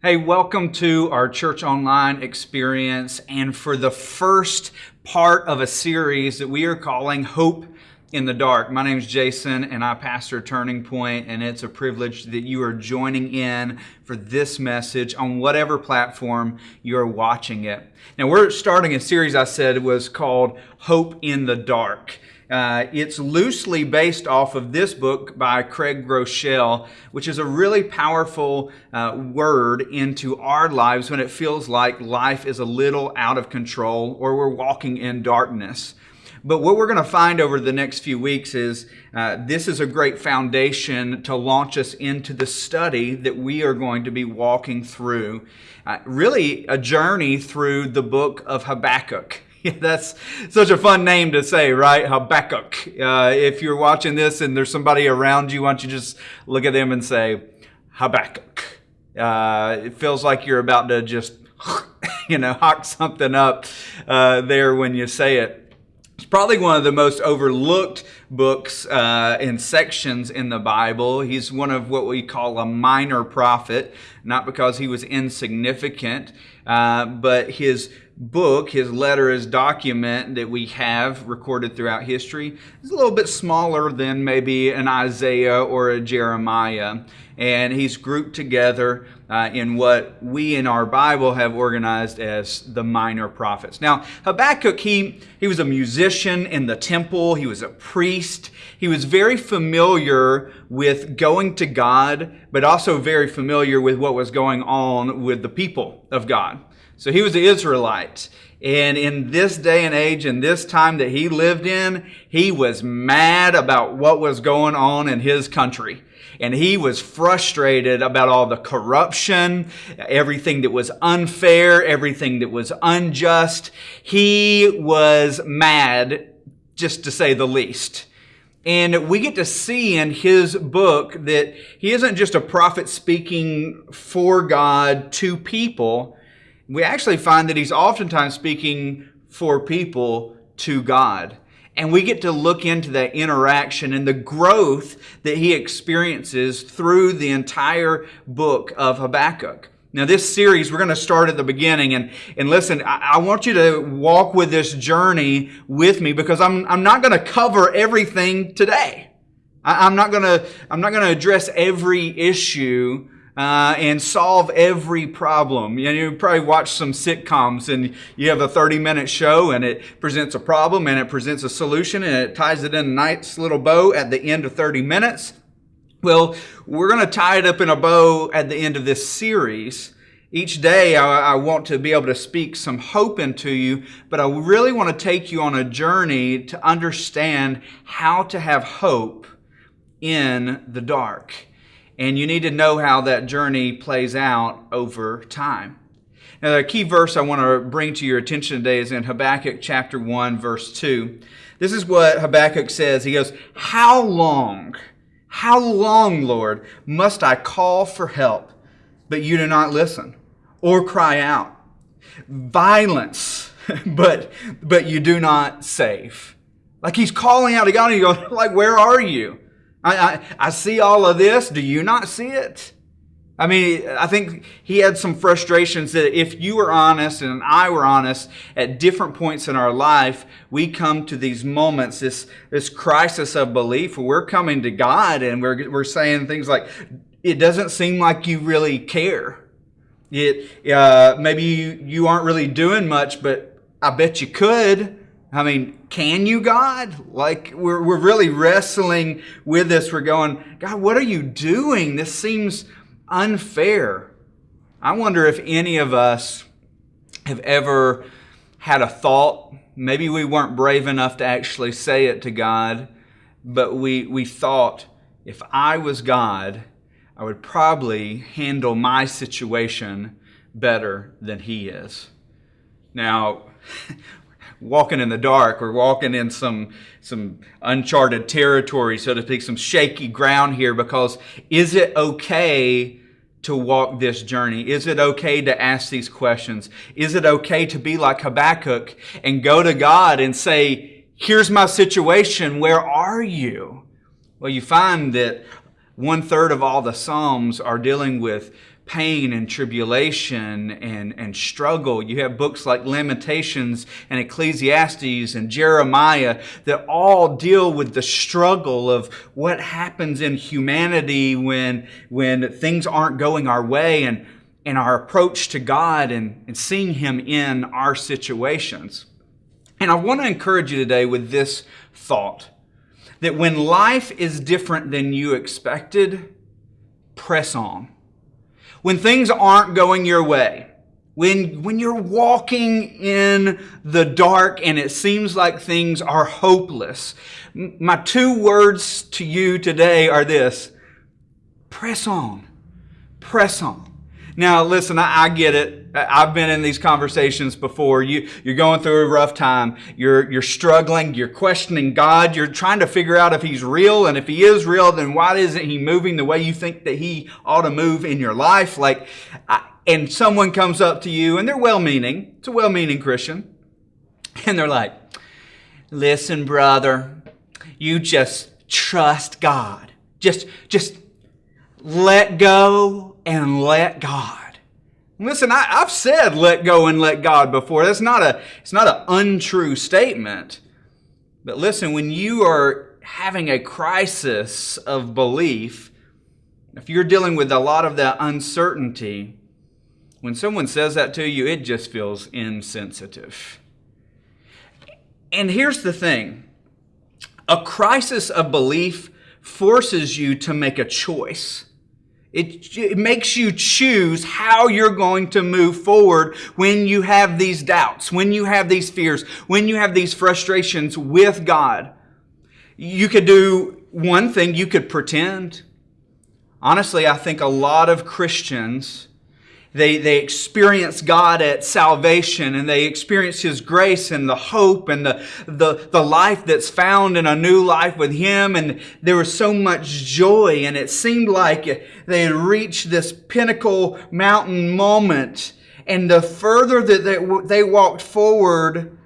Hey, welcome to our Church Online experience and for the first part of a series that we are calling Hope in the Dark. My name is Jason and I pastor Turning Point, and it's a privilege that you are joining in for this message on whatever platform you're watching it. Now, we're starting a series I said was called Hope in the Dark. Uh, it's loosely based off of this book by Craig Groeschel, which is a really powerful uh, word into our lives when it feels like life is a little out of control or we're walking in darkness. But what we're going to find over the next few weeks is uh, this is a great foundation to launch us into the study that we are going to be walking through. Uh, really, a journey through the book of Habakkuk. that's such a fun name to say, right? Habakkuk. Uh, if you're watching this and there's somebody around you, why don't you just look at them and say, Habakkuk. Uh, it feels like you're about to just, you know, hawk something up uh, there when you say it. It's probably one of the most overlooked books uh, and sections in the Bible. He's one of what we call a minor prophet, not because he was insignificant, uh, but his book, his letter, his document that we have recorded throughout history is a little bit smaller than maybe an Isaiah or a Jeremiah. And he's grouped together uh, in what we in our Bible have organized as the minor prophets. Now, Habakkuk, he, he was a musician in the temple, he was a priest, he was very familiar with going to God, but also very familiar with what was going on with the people of God. So he was an Israelite. And in this day and age, in this time that he lived in, he was mad about what was going on in his country. And he was frustrated about all the corruption, everything that was unfair, everything that was unjust. He was mad, just to say the least. And we get to see in his book that he isn't just a prophet speaking for God to people, we actually find that he's oftentimes speaking for people to God. And we get to look into that interaction and the growth that he experiences through the entire book of Habakkuk. Now, this series, we're going to start at the beginning. And, and listen, I, I want you to walk with this journey with me because I'm, I'm not going to cover everything today. I, I'm not going to, I'm not going to address every issue uh, and solve every problem. You, know, you probably watch some sitcoms and you have a 30 minute show and it presents a problem and it presents a solution and it ties it in a nice little bow at the end of 30 minutes. Well, we're going to tie it up in a bow at the end of this series. Each day, I, I, want to be able to speak some hope into you, but I really want to take you on a journey to understand how to have hope in the dark. And you need to know how that journey plays out over time. Now, the key verse I want to bring to your attention today is in Habakkuk chapter 1, verse 2. This is what Habakkuk says. He goes, How long, how long, Lord, must I call for help, but you do not listen, or cry out? Violence, but, but you do not save. Like he's calling out to God and he goes, like, where are you? I, I, I see all of this. Do you not see it? I mean, I think he had some frustrations that if you were honest and I were honest at different points in our life, we come to these moments, this, this crisis of belief where we're coming to God and we're, we're saying things like, it doesn't seem like you really care. It, uh, maybe you, you aren't really doing much, but I bet you could. I mean, can you, God? Like, we're, we're really wrestling with this. We're going, God, what are you doing? This seems unfair. I wonder if any of us have ever had a thought. Maybe we weren't brave enough to actually say it to God, but we, we thought, if I was God, I would probably handle my situation better than He is. Now, walking in the dark. We're walking in some, some uncharted territory, so to speak, some shaky ground here because is it okay to walk this journey? Is it okay to ask these questions? Is it okay to be like Habakkuk and go to God and say, here's my situation. Where are you? Well, you find that one third of all the Psalms are dealing with pain and tribulation and, and struggle. You have books like Lamentations and Ecclesiastes and Jeremiah that all deal with the struggle of what happens in humanity when, when things aren't going our way and, and our approach to God and, and seeing Him in our situations. And I want to encourage you today with this thought that when life is different than you expected, press on when things aren't going your way, when, when you're walking in the dark and it seems like things are hopeless, my two words to you today are this press on. Press on. Now, listen, I, I, get it. I've been in these conversations before. You, you're going through a rough time. You're, you're struggling. You're questioning God. You're trying to figure out if He's real. And if He is real, then why isn't He moving the way you think that He ought to move in your life? Like, I, and someone comes up to you and they're well meaning. It's a well meaning Christian. And they're like, listen, brother, you just trust God. Just, just let go and let God. Listen, I, have said let go and let God before. That's not a, it's not an untrue statement. But listen, when you are having a crisis of belief, if you're dealing with a lot of that uncertainty, when someone says that to you, it just feels insensitive. And here's the thing a crisis of belief forces you to make a choice. It, it, makes you choose how you're going to move forward when you have these doubts, when you have these fears, when you have these frustrations with God. You could do one thing, you could pretend. Honestly, I think a lot of Christians they, they experience God at salvation and they experience His grace and the hope and the, the, the life that's found in a new life with Him. And there was so much joy and it seemed like they had reached this pinnacle mountain moment. And the further that they, they walked forward,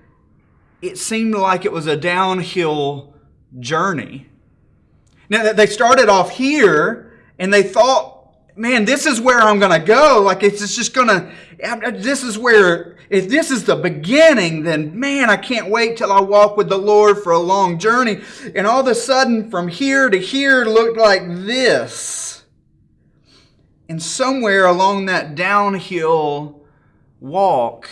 it seemed like it was a downhill journey. Now, that they started off here and they thought man, this is where I'm going to go. Like, it's just going to, this is where, if this is the beginning, then man, I can't wait till I walk with the Lord for a long journey. And all of a sudden, from here to here looked like this. And somewhere along that downhill walk,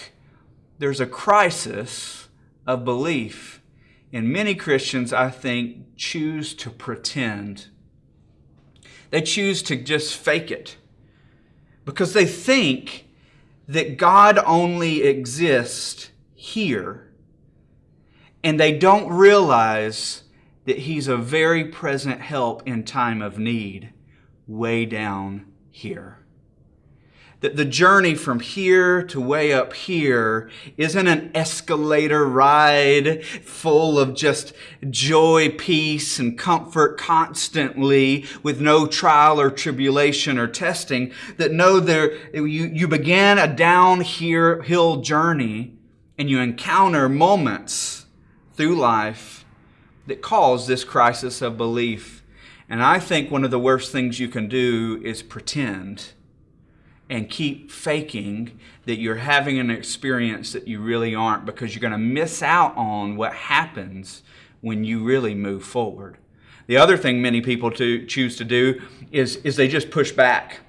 there's a crisis of belief. And many Christians, I think, choose to pretend they choose to just fake it because they think that God only exists here. And they don't realize that He's a very present help in time of need way down here that the journey from here to way up here isn't an escalator ride full of just joy, peace, and comfort constantly with no trial or tribulation or testing. That no, there, you, you began a downhill journey and you encounter moments through life that cause this crisis of belief. And I think one of the worst things you can do is pretend and keep faking that you're having an experience that you really aren't because you're going to miss out on what happens when you really move forward. The other thing many people to choose to do is, is they just push back.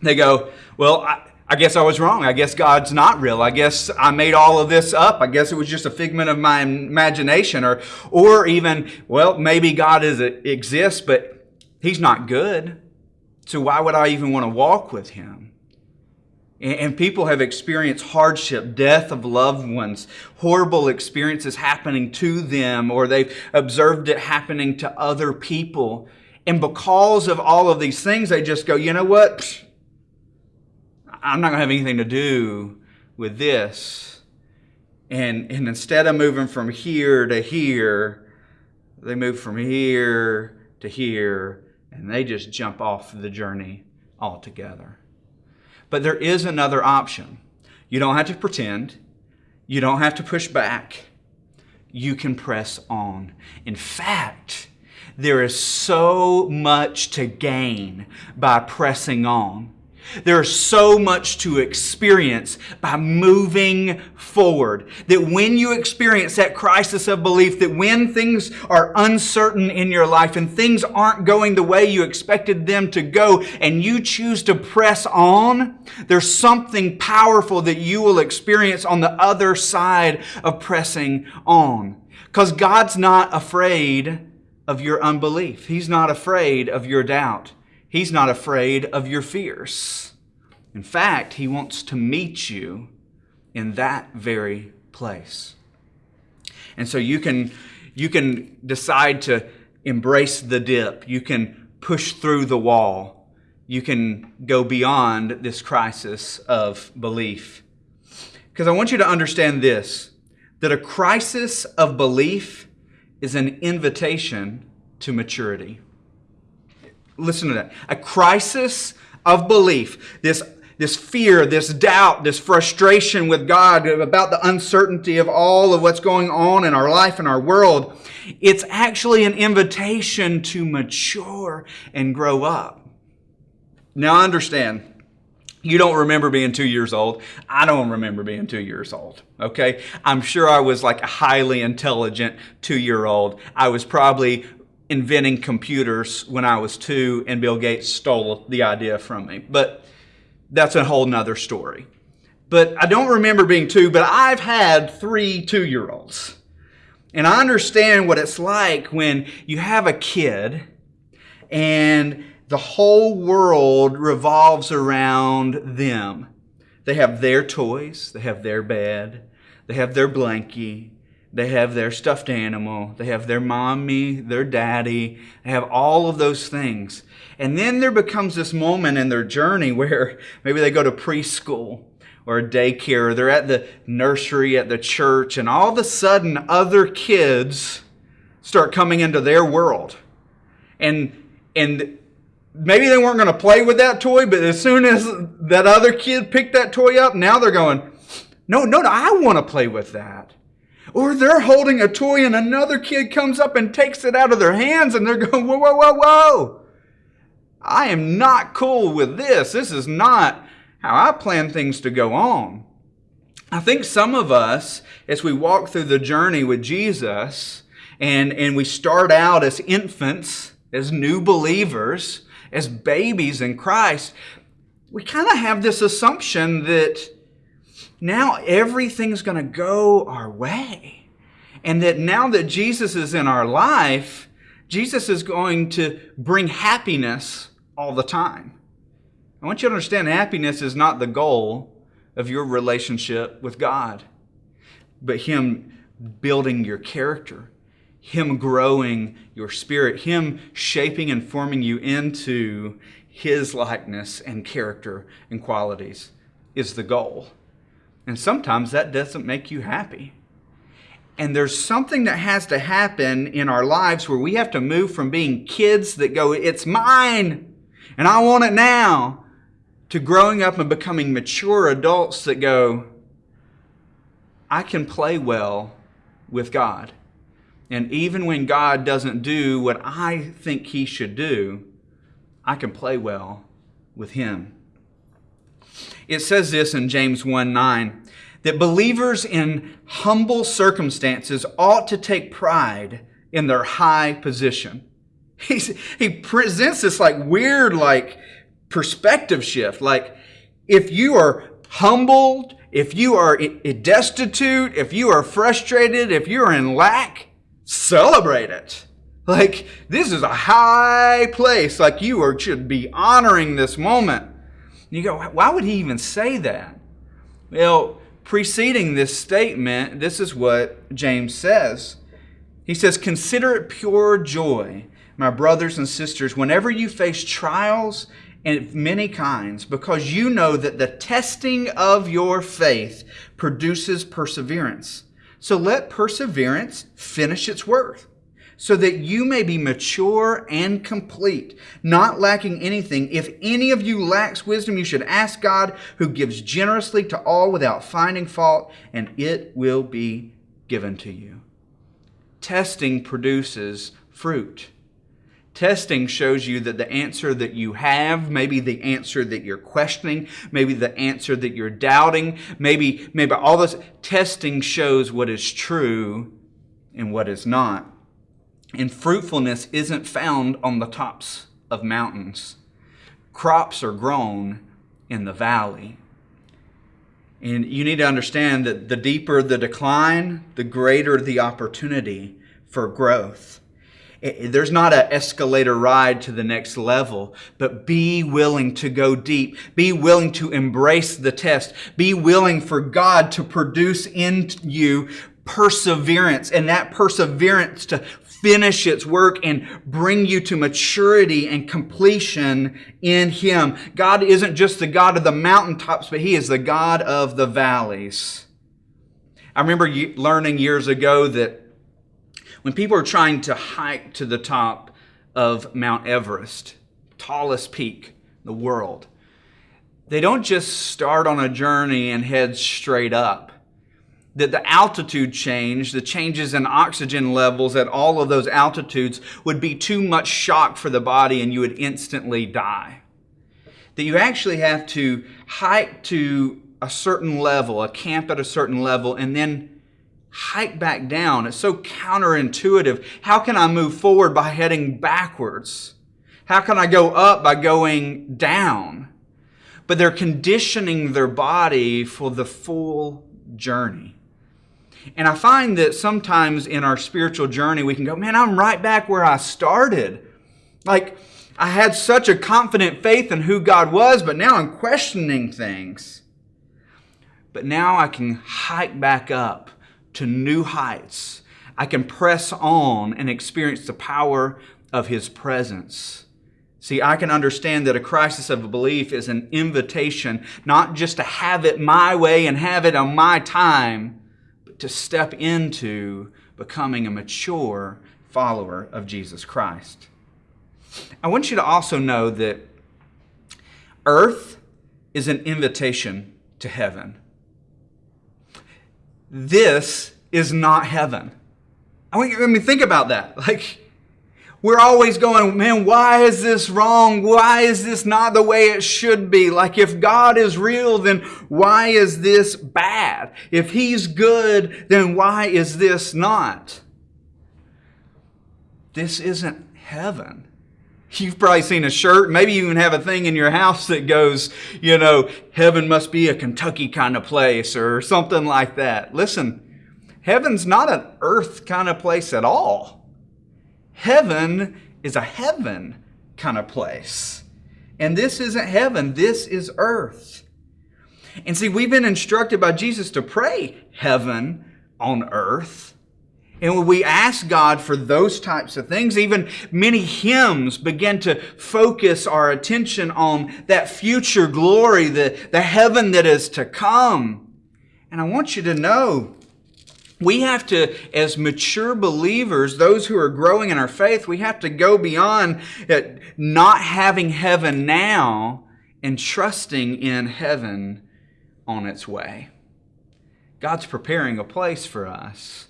They go, Well, I, I guess I was wrong. I guess God's not real. I guess I made all of this up. I guess it was just a figment of my imagination. Or, or even, well, maybe God is, exists, but He's not good. So why would I even want to walk with Him? And people have experienced hardship, death of loved ones, horrible experiences happening to them, or they've observed it happening to other people. And because of all of these things, they just go, you know what? I'm not going to have anything to do with this. And, and instead of moving from here to here, they move from here to here, and they just jump off the journey altogether. But there is another option. You don't have to pretend. You don't have to push back. You can press on. In fact, there is so much to gain by pressing on. There's so much to experience by moving forward. That when you experience that crisis of belief, that when things are uncertain in your life and things aren't going the way you expected them to go, and you choose to press on, there's something powerful that you will experience on the other side of pressing on. Because God's not afraid of your unbelief, He's not afraid of your doubt. He's not afraid of your fears. In fact, He wants to meet you in that very place. And so you can, you can decide to embrace the dip. You can push through the wall. You can go beyond this crisis of belief. Because I want you to understand this that a crisis of belief is an invitation to maturity. Listen to that. A crisis of belief, this, this fear, this doubt, this frustration with God about the uncertainty of all of what's going on in our life and our world, it's actually an invitation to mature and grow up. Now, I understand. You don't remember being two years old. I don't remember being two years old. Okay? I'm sure I was like a highly intelligent two year old. I was probably inventing computers when I was two, and Bill Gates stole the idea from me. But that's a whole nother story. But I don't remember being two, but I've had three two year olds. And I understand what it's like when you have a kid and the whole world revolves around them. They have their toys, they have their bed, they have their blankie, they have their stuffed animal. They have their mommy, their daddy. They have all of those things. And then there becomes this moment in their journey where maybe they go to preschool or daycare, or they're at the nursery at the church, and all of a sudden other kids start coming into their world. And, and maybe they weren't going to play with that toy, but as soon as that other kid picked that toy up, now they're going, no, no, no I want to play with that. Or they're holding a toy and another kid comes up and takes it out of their hands and they're going, whoa, whoa, whoa, whoa. I am not cool with this. This is not how I plan things to go on. I think some of us, as we walk through the journey with Jesus, and, and we start out as infants, as new believers, as babies in Christ, we kind of have this assumption that now everything's going to go our way. And that now that Jesus is in our life, Jesus is going to bring happiness all the time. I want you to understand happiness is not the goal of your relationship with God, but Him building your character, Him growing your spirit, Him shaping and forming you into His likeness and character and qualities is the goal. And sometimes that doesn't make you happy. And there's something that has to happen in our lives where we have to move from being kids that go, it's mine and I want it now, to growing up and becoming mature adults that go, I can play well with God. And even when God doesn't do what I think He should do, I can play well with Him. It says this in James 1 9 that believers in humble circumstances ought to take pride in their high position. He's, he presents this like weird, like perspective shift. Like, if you are humbled, if you are destitute, if you are frustrated, if you are in lack, celebrate it. Like, this is a high place. Like, you are, should be honoring this moment. You go, why would he even say that? Well, preceding this statement, this is what James says. He says, Consider it pure joy, my brothers and sisters, whenever you face trials of many kinds, because you know that the testing of your faith produces perseverance. So let perseverance finish its work so that you may be mature and complete, not lacking anything. If any of you lacks wisdom, you should ask God, who gives generously to all without finding fault, and it will be given to you. Testing produces fruit. Testing shows you that the answer that you have, maybe the answer that you're questioning, maybe the answer that you're doubting, maybe, maybe all this testing shows what is true and what is not. And fruitfulness isn't found on the tops of mountains. Crops are grown in the valley. And you need to understand that the deeper the decline, the greater the opportunity for growth there's not an escalator ride to the next level, but be willing to go deep. Be willing to embrace the test. Be willing for God to produce in you perseverance and that perseverance to finish its work and bring you to maturity and completion in Him. God isn't just the God of the mountaintops, but He is the God of the valleys. I remember learning years ago that when people are trying to hike to the top of Mount Everest, tallest peak in the world, they don't just start on a journey and head straight up. That the altitude change, the changes in oxygen levels at all of those altitudes would be too much shock for the body and you would instantly die. That you actually have to hike to a certain level, a camp at a certain level, and then hike back down. It's so counterintuitive. How can I move forward by heading backwards? How can I go up by going down? But they're conditioning their body for the full journey. And I find that sometimes in our spiritual journey, we can go, man, I'm right back where I started. Like, I had such a confident faith in who God was, but now I'm questioning things. But now I can hike back up to new heights. I can press on and experience the power of His presence. See, I can understand that a crisis of belief is an invitation not just to have it my way and have it on my time, to step into becoming a mature follower of Jesus Christ. I want you to also know that earth is an invitation to heaven. This is not heaven. I want you, I mean, think about that. Like, we're always going, man, why is this wrong? Why is this not the way it should be? Like, if God is real, then why is this bad? If He's good, then why is this not? This isn't heaven. You've probably seen a shirt, maybe you even have a thing in your house that goes, you know, heaven must be a Kentucky kind of place or something like that. Listen, heaven's not an earth kind of place at all. Heaven is a heaven kind of place. And this isn't heaven, this is earth. And see, we've been instructed by Jesus to pray heaven on earth. And when we ask God for those types of things, even many hymns begin to focus our attention on that future glory, the, the heaven that is to come. And I want you to know, we have to, as mature believers, those who are growing in our faith, we have to go beyond uh, not having heaven now and trusting in heaven on its way. God's preparing a place for us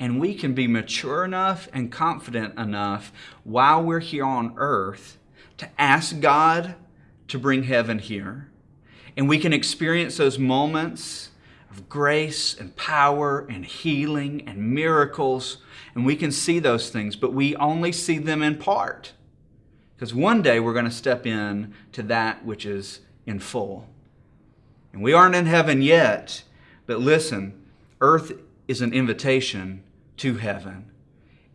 and we can be mature enough and confident enough while we're here on earth to ask God to bring heaven here. And we can experience those moments grace and power and healing and miracles. And we can see those things, but we only see them in part. Because one day we're going to step in to that which is in full. And we aren't in heaven yet, but listen, earth is an invitation to heaven.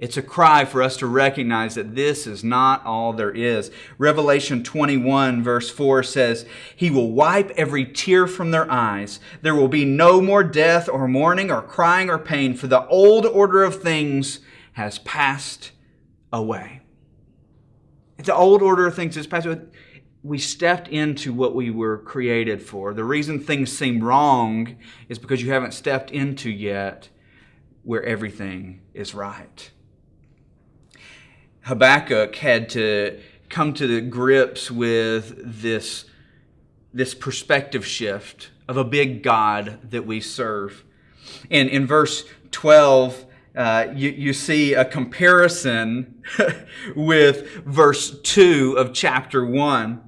It's a cry for us to recognize that this is not all there is. Revelation 21, verse 4 says, He will wipe every tear from their eyes. There will be no more death or mourning or crying or pain, for the old order of things has passed away. The old order of things has passed away. We stepped into what we were created for. The reason things seem wrong is because you haven't stepped into yet where everything is right. Habakkuk had to come to the grips with this, this perspective shift of a big God that we serve. And in verse 12, uh, you, you see a comparison with verse 2 of chapter 1.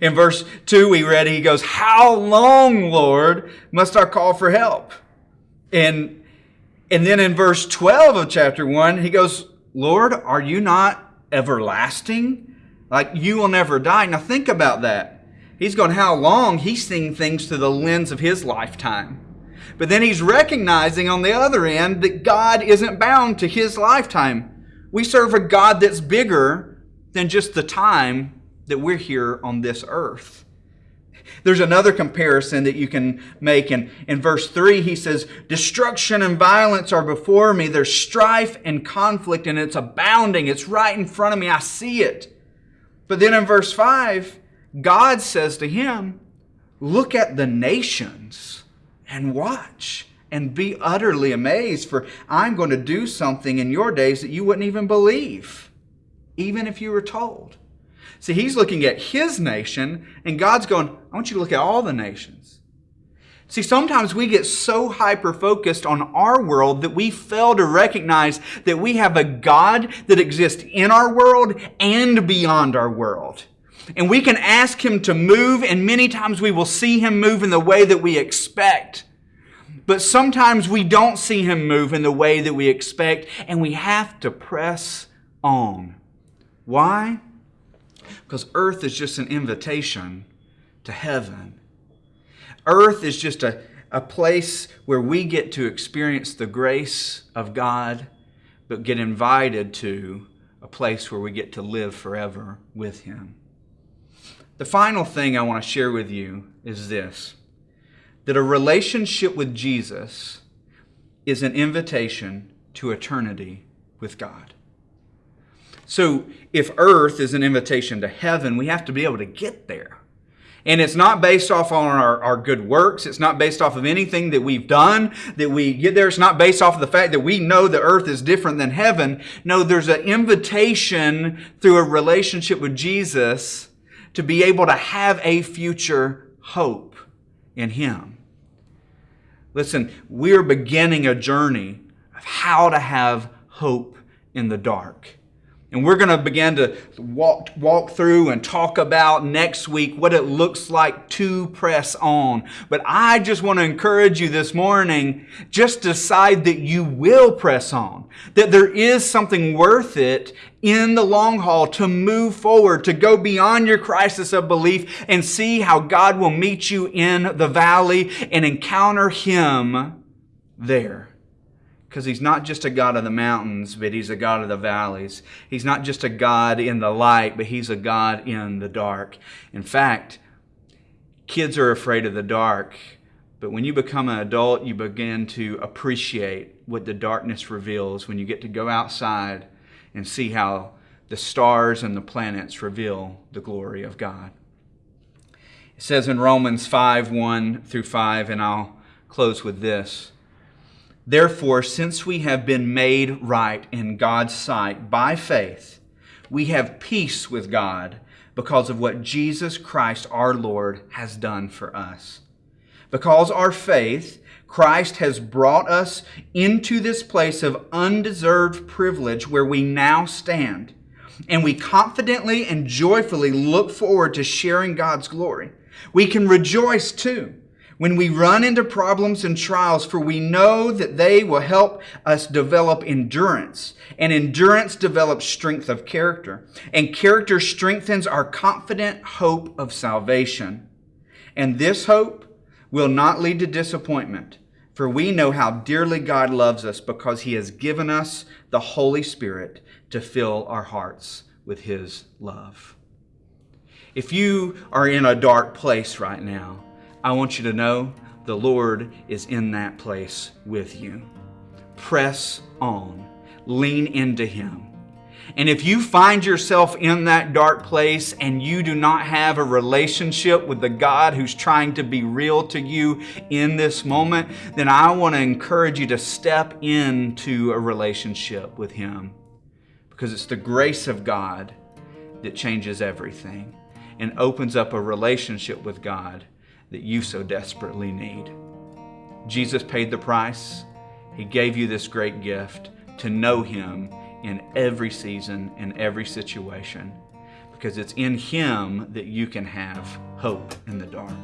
In verse 2, we read, he goes, How long, Lord, must I call for help? And, and then in verse 12 of chapter 1, he goes, Lord, are you not everlasting? Like you will never die. Now think about that. He's going, How long? He's seeing things through the lens of his lifetime. But then he's recognizing on the other end that God isn't bound to his lifetime. We serve a God that's bigger than just the time that we're here on this earth. There's another comparison that you can make. In, in verse 3, he says, Destruction and violence are before me. There's strife and conflict, and it's abounding. It's right in front of me. I see it. But then in verse 5, God says to him, Look at the nations and watch and be utterly amazed, for I'm going to do something in your days that you wouldn't even believe, even if you were told. See, he's looking at his nation, and God's going, I want you to look at all the nations. See, sometimes we get so hyper focused on our world that we fail to recognize that we have a God that exists in our world and beyond our world. And we can ask Him to move, and many times we will see Him move in the way that we expect. But sometimes we don't see Him move in the way that we expect, and we have to press on. Why? Because earth is just an invitation to heaven. Earth is just a, a place where we get to experience the grace of God, but get invited to a place where we get to live forever with Him. The final thing I want to share with you is this that a relationship with Jesus is an invitation to eternity with God. So, if earth is an invitation to heaven, we have to be able to get there. And it's not based off on our, our good works. It's not based off of anything that we've done that we get there. It's not based off of the fact that we know the earth is different than heaven. No, there's an invitation through a relationship with Jesus to be able to have a future hope in Him. Listen, we're beginning a journey of how to have hope in the dark. And we're going to begin to walk, walk through and talk about next week what it looks like to press on. But I just want to encourage you this morning, just decide that you will press on. That there is something worth it in the long haul to move forward, to go beyond your crisis of belief and see how God will meet you in the valley and encounter Him there. Because he's not just a God of the mountains, but he's a God of the valleys. He's not just a God in the light, but he's a God in the dark. In fact, kids are afraid of the dark, but when you become an adult, you begin to appreciate what the darkness reveals when you get to go outside and see how the stars and the planets reveal the glory of God. It says in Romans 5 1 through 5, and I'll close with this. Therefore, since we have been made right in God's sight by faith, we have peace with God because of what Jesus Christ our Lord has done for us. Because our faith, Christ has brought us into this place of undeserved privilege where we now stand, and we confidently and joyfully look forward to sharing God's glory. We can rejoice too when we run into problems and trials, for we know that they will help us develop endurance. And endurance develops strength of character. And character strengthens our confident hope of salvation. And this hope will not lead to disappointment, for we know how dearly God loves us because he has given us the Holy Spirit to fill our hearts with his love. If you are in a dark place right now, I want you to know the Lord is in that place with you. Press on, lean into Him. And if you find yourself in that dark place and you do not have a relationship with the God who's trying to be real to you in this moment, then I want to encourage you to step into a relationship with Him because it's the grace of God that changes everything and opens up a relationship with God that you so desperately need. Jesus paid the price. He gave you this great gift. to know Him in every season, in every situation, because it's in Him that you can have hope in the dark.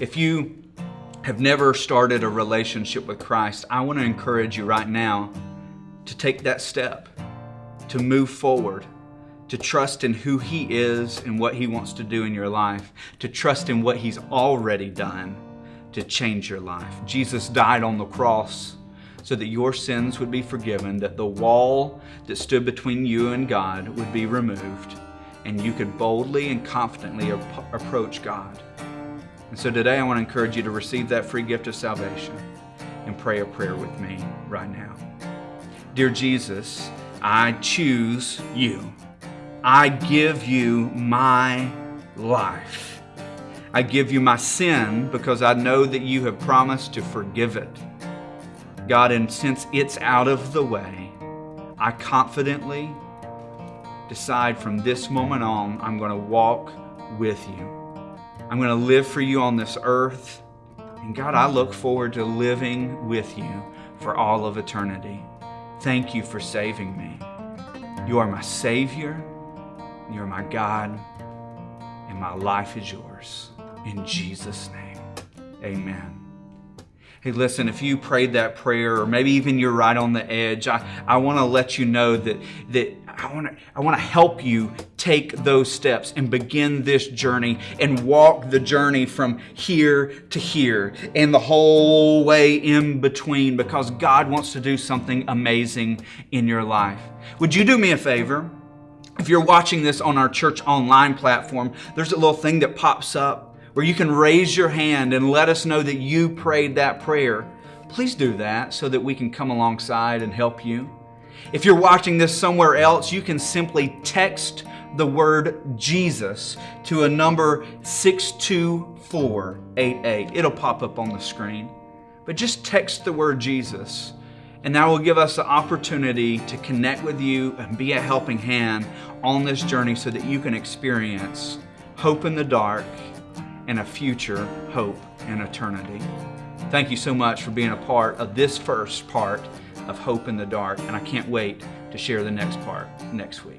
If you have never started a relationship with Christ, I want to encourage you right now to take that step, to move forward, to trust in who He is and what He wants to do in your life, to trust in what He's already done to change your life. Jesus died on the cross so that your sins would be forgiven, that the wall that stood between you and God would be removed, and you could boldly and confidently ap- approach God. And so today I want to encourage you to receive that free gift of salvation and pray a prayer with me right now. Dear Jesus, I choose you. I give you my life. I give you my sin because I know that you have promised to forgive it. God, and since it's out of the way, I confidently decide from this moment on, I'm going to walk with you. I'm going to live for you on this earth. And God, I look forward to living with you for all of eternity. Thank you for saving me. You are my Savior, you're my God, and my life is yours. In Jesus' name, amen. Hey, listen, if you prayed that prayer, or maybe even you're right on the edge, I, I want to let you know that, that I want to I want to help you take those steps and begin this journey and walk the journey from here to here and the whole way in between because God wants to do something amazing in your life. Would you do me a favor? If you're watching this on our church online platform, there's a little thing that pops up where you can raise your hand and let us know that you prayed that prayer, please do that so that we can come alongside and help you. If you're watching this somewhere else, you can simply text the word Jesus to a number 62488. It'll pop up on the screen. But just text the word Jesus, and that will give us the opportunity to connect with you and be a helping hand on this journey so that you can experience hope in the dark and a future hope and eternity. Thank you so much for being a part of this first part of Hope in the Dark, and I can't wait to share the next part next week.